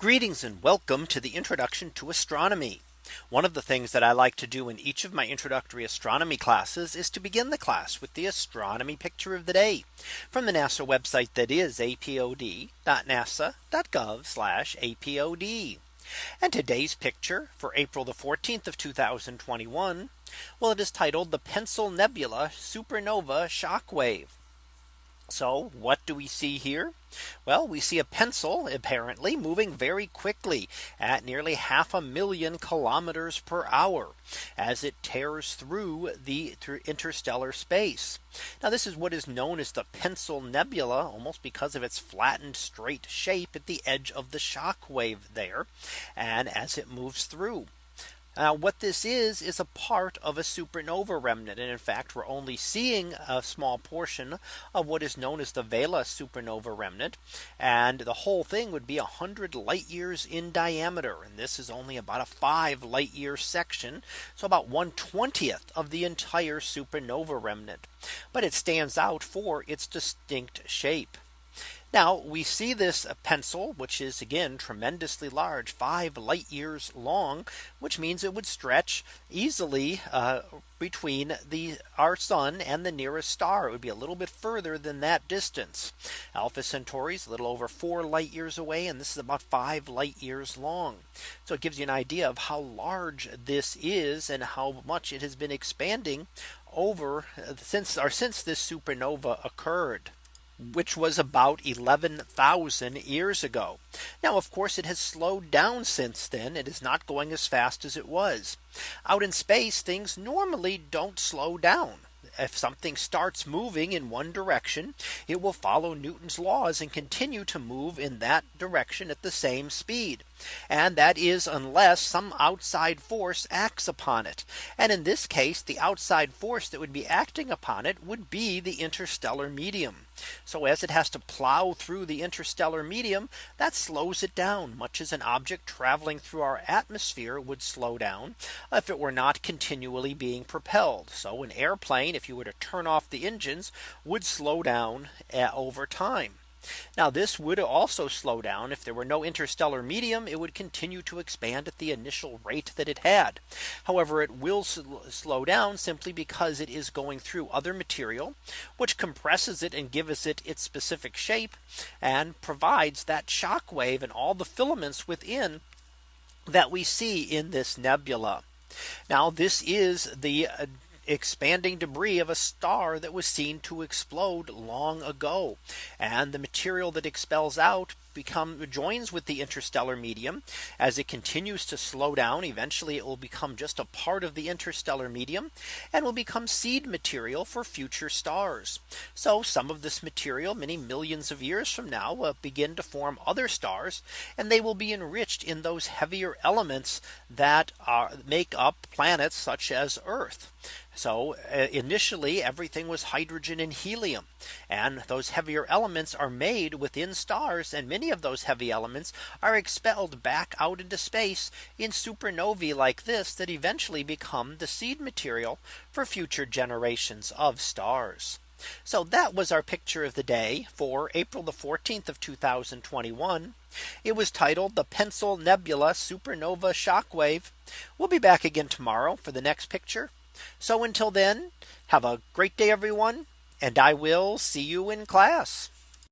Greetings and welcome to the introduction to astronomy. One of the things that I like to do in each of my introductory astronomy classes is to begin the class with the astronomy picture of the day from the NASA website that is apod.nasa.gov apod. And today's picture for April the 14th of 2021. Well, it is titled the Pencil Nebula Supernova Shockwave. So what do we see here? Well, we see a pencil apparently moving very quickly at nearly half a million kilometers per hour as it tears through the interstellar space. Now this is what is known as the pencil nebula almost because of its flattened straight shape at the edge of the shock wave there and as it moves through. Now what this is is a part of a supernova remnant. And in fact, we're only seeing a small portion of what is known as the Vela supernova remnant. And the whole thing would be 100 light years in diameter. And this is only about a five light year section. So about 1 20th of the entire supernova remnant. But it stands out for its distinct shape. Now we see this pencil, which is again tremendously large, five light years long, which means it would stretch easily uh, between the our sun and the nearest star. It would be a little bit further than that distance. Alpha Centauri is a little over four light years away. And this is about five light years long. So it gives you an idea of how large this is and how much it has been expanding over uh, since or since this supernova occurred which was about 11,000 years ago. Now, of course, it has slowed down since then. It is not going as fast as it was out in space. Things normally don't slow down if something starts moving in one direction, it will follow Newton's laws and continue to move in that direction at the same speed. And that is unless some outside force acts upon it. And in this case, the outside force that would be acting upon it would be the interstellar medium. So as it has to plow through the interstellar medium, that slows it down much as an object traveling through our atmosphere would slow down if it were not continually being propelled. So an airplane, if you were to turn off the engines, would slow down eh, over time. Now this would also slow down if there were no interstellar medium, it would continue to expand at the initial rate that it had. However, it will slow down simply because it is going through other material, which compresses it and gives it its specific shape and provides that shock wave and all the filaments within that we see in this nebula. Now this is the uh, expanding debris of a star that was seen to explode long ago. And the material that expels out become joins with the interstellar medium. As it continues to slow down eventually it will become just a part of the interstellar medium and will become seed material for future stars. So some of this material many millions of years from now will begin to form other stars and they will be enriched in those heavier elements that are make up planets such as Earth so uh, initially everything was hydrogen and helium. And those heavier elements are made within stars. And many of those heavy elements are expelled back out into space in supernovae like this that eventually become the seed material for future generations of stars. So that was our picture of the day for April the 14th of 2021. It was titled the Pencil Nebula Supernova Shockwave. We'll be back again tomorrow for the next picture. So until then, have a great day, everyone, and I will see you in class.